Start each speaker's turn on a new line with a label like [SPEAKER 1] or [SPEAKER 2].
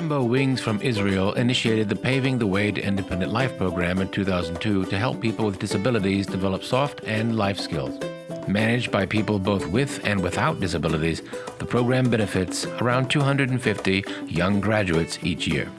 [SPEAKER 1] Rainbow Wings from Israel initiated the Paving the Way to Independent Life program in 2002 to help people with disabilities develop soft and life skills. Managed by people both with and without disabilities, the program benefits around 250 young graduates each year.